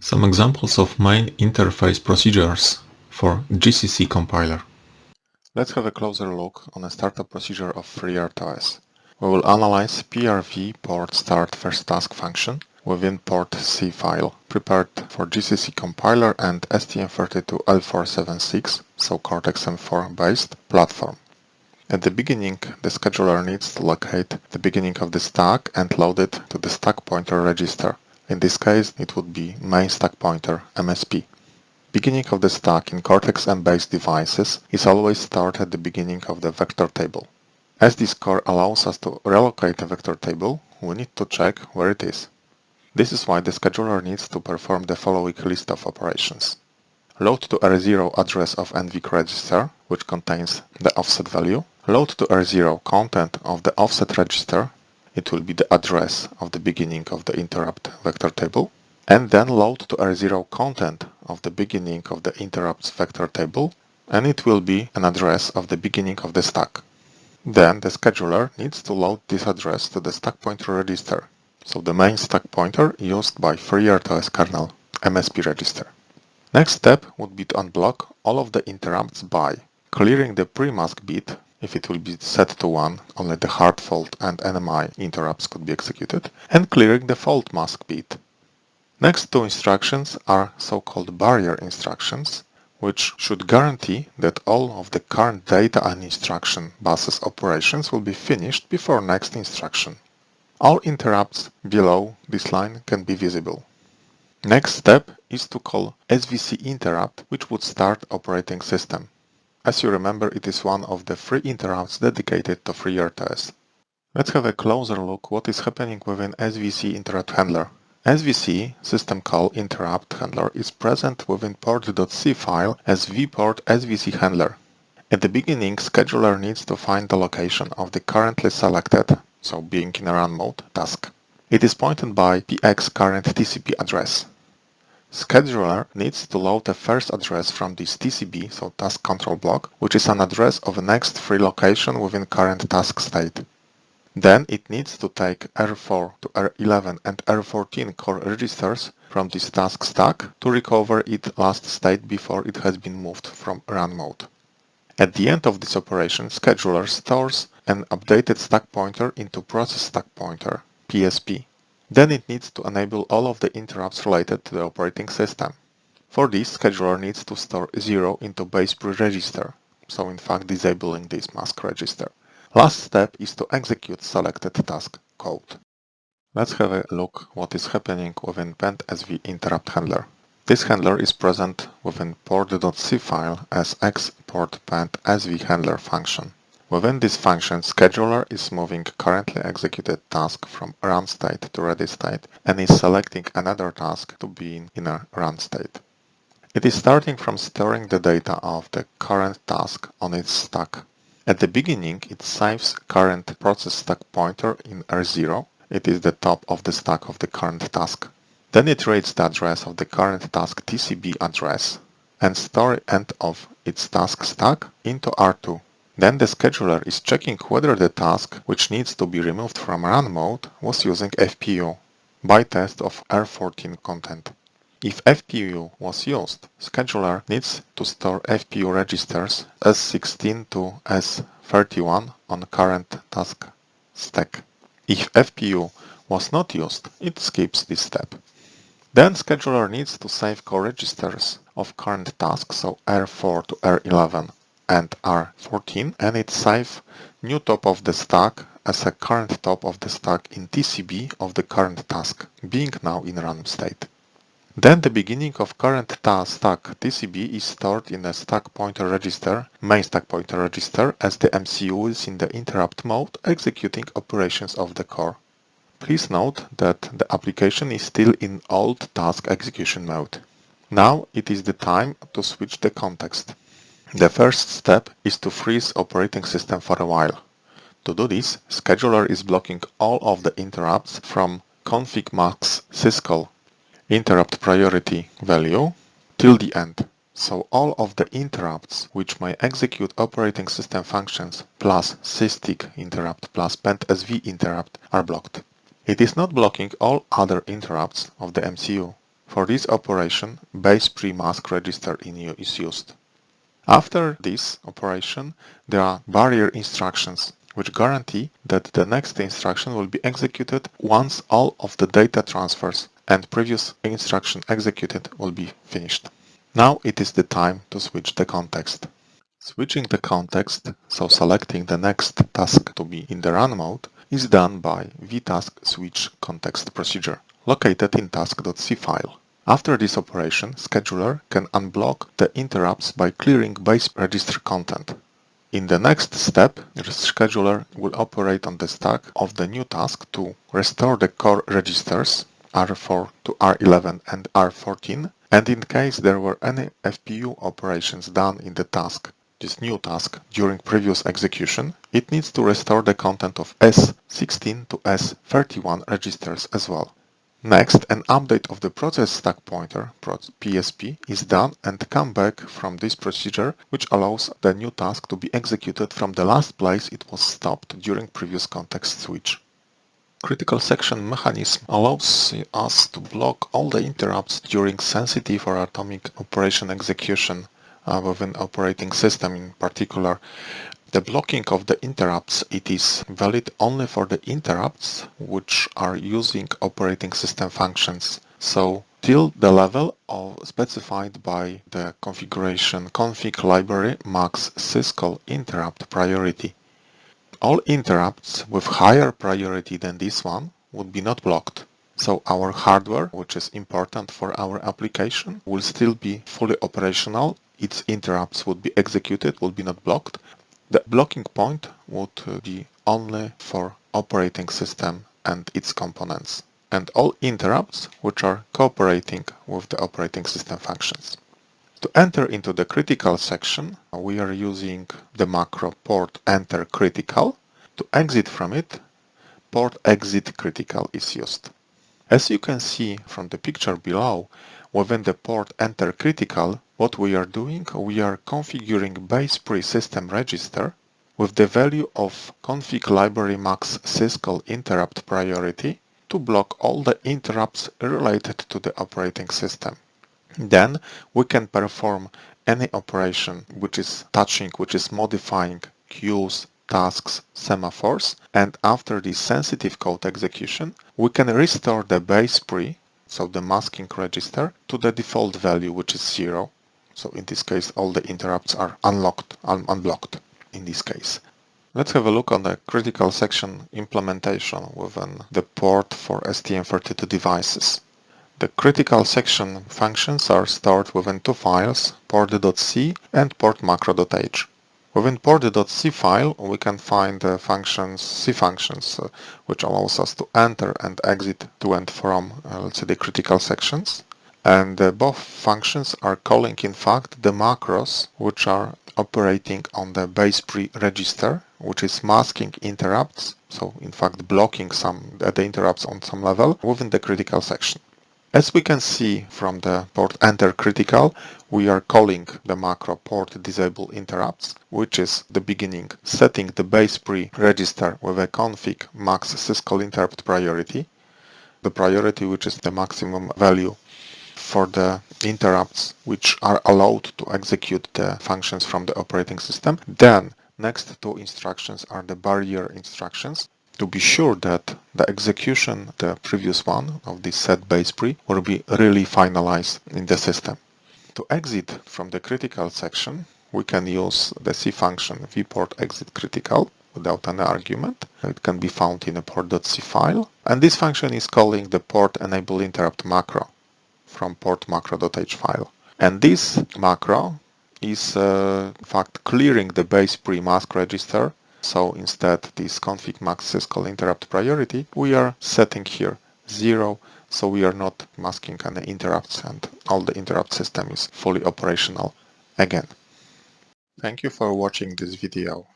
Some examples of main interface procedures for GCC compiler. Let's have a closer look on a startup procedure of FreeRTOS. We will analyze PRV port start first task function within port C file prepared for GCC compiler and STM32L476, so Cortex-M4 based platform. At the beginning, the scheduler needs to locate the beginning of the stack and load it to the stack pointer register. In this case, it would be main stack pointer MSP. Beginning of the stack in Cortex-M based devices is always stored at the beginning of the vector table. As this core allows us to relocate a vector table, we need to check where it is. This is why the scheduler needs to perform the following list of operations. Load to R0 address of NVIC register, which contains the offset value. Load to R0 content of the offset register. It will be the address of the beginning of the interrupt vector table. And then load to R0 content of the beginning of the interrupts vector table. And it will be an address of the beginning of the stack. Then the scheduler needs to load this address to the stack pointer register, so the main stack pointer used by FreeRTOS kernel MSP register. Next step would be to unblock all of the interrupts by clearing the pre-mask bit if it will be set to 1, only the hard fault and NMI interrupts could be executed, and clearing the fault mask bit. Next two instructions are so-called barrier instructions, which should guarantee that all of the current data and instruction buses operations will be finished before next instruction. All interrupts below this line can be visible. Next step is to call SVC interrupt, which would start operating system. As you remember, it is one of the three interrupts dedicated to FreeRTOS. Let's have a closer look what is happening within SVC interrupt handler. SVC system call interrupt handler is present within port.c file as vport svc handler. At the beginning, scheduler needs to find the location of the currently selected, so being in a run mode, task. It is pointed by px current TCB address. Scheduler needs to load the first address from this TCB, so task control block, which is an address of the next free location within current task state. Then it needs to take R4 to R11 and R14 core registers from this task stack to recover its last state before it has been moved from run mode. At the end of this operation, scheduler stores an updated stack pointer into process stack pointer, PSP. Then it needs to enable all of the interrupts related to the operating system. For this, scheduler needs to store 0 into base pre-register, so in fact disabling this mask register. Last step is to execute selected task code. Let's have a look what is happening within PendSV interrupt handler. This handler is present within port.c file as export PendSV handler function. Within this function, scheduler is moving currently executed task from run state to ready state and is selecting another task to be in a run state. It is starting from storing the data of the current task on its stack at the beginning, it saves current process stack pointer in R0. It is the top of the stack of the current task. Then it reads the address of the current task TCB address and store end of its task stack into R2. Then the scheduler is checking whether the task, which needs to be removed from run mode, was using FPU by test of R14 content. If FPU was used, scheduler needs to store FPU registers S16 to S31 on current task stack. If FPU was not used, it skips this step. Then scheduler needs to save core registers of current task, so R4 to R11 and R14, and it save new top of the stack as a current top of the stack in TCB of the current task, being now in run state. Then the beginning of current task stack TCB is stored in a stack pointer register, main stack pointer register, as the MCU is in the interrupt mode executing operations of the core. Please note that the application is still in old task execution mode. Now it is the time to switch the context. The first step is to freeze operating system for a while. To do this, scheduler is blocking all of the interrupts from config max syscall interrupt priority value till the end. So all of the interrupts which may execute operating system functions plus SysTick interrupt plus pendsv interrupt are blocked. It is not blocking all other interrupts of the MCU. For this operation, base pre-mask register in is used. After this operation, there are barrier instructions which guarantee that the next instruction will be executed once all of the data transfers and previous instruction executed will be finished. Now it is the time to switch the context. Switching the context, so selecting the next task to be in the run mode, is done by vtask switch context procedure, located in task.c file. After this operation, scheduler can unblock the interrupts by clearing base register content. In the next step, the scheduler will operate on the stack of the new task to restore the core registers R4 to R11 and R14 and in case there were any FPU operations done in the task, this new task, during previous execution, it needs to restore the content of S16 to S31 registers as well. Next, an update of the process stack pointer, PSP, is done and come back from this procedure, which allows the new task to be executed from the last place it was stopped during previous context switch. Critical section mechanism allows us to block all the interrupts during sensitive or atomic operation execution uh, within operating system in particular the blocking of the interrupts, it is valid only for the interrupts which are using operating system functions. So till the level of specified by the configuration config library max syscall interrupt priority. All interrupts with higher priority than this one would be not blocked. So our hardware, which is important for our application, will still be fully operational. Its interrupts would be executed, would be not blocked, the blocking point would uh, be only for operating system and its components and all interrupts which are cooperating with the operating system functions. To enter into the critical section, we are using the macro port enter critical. To exit from it, port exit critical is used. As you can see from the picture below, within the port enter critical, what we are doing, we are configuring base pre-system register with the value of config library max syscall interrupt priority to block all the interrupts related to the operating system. Then we can perform any operation which is touching, which is modifying queues, tasks, semaphores, and after the sensitive code execution, we can restore the base pre, so the masking register, to the default value, which is zero, so in this case, all the interrupts are unlocked, un unblocked in this case. Let's have a look on the critical section implementation within the port for STM32 devices. The critical section functions are stored within two files, port.c and portmacro.h. Within port.c file, we can find the functions, C functions, uh, which allows us to enter and exit to and from, uh, let's say, the critical sections and uh, both functions are calling in fact the macros which are operating on the base pre-register which is masking interrupts so in fact blocking some uh, the interrupts on some level within the critical section. As we can see from the port enter critical, we are calling the macro port disable interrupts, which is the beginning setting the base pre-register with a config max syscall interrupt priority, the priority which is the maximum value for the interrupts which are allowed to execute the functions from the operating system. Then next two instructions are the barrier instructions to be sure that the execution, the previous one of this set base pre, will be really finalized in the system. To exit from the critical section, we can use the C function vport exit critical without an argument. It can be found in a port.c file. And this function is calling the port enable interrupt macro from port macro.h file. And this macro is uh, in fact clearing the base pre-mask register. So instead this config max syscall interrupt priority, we are setting here zero. So we are not masking any interrupts and all the interrupt system is fully operational again. Thank you for watching this video.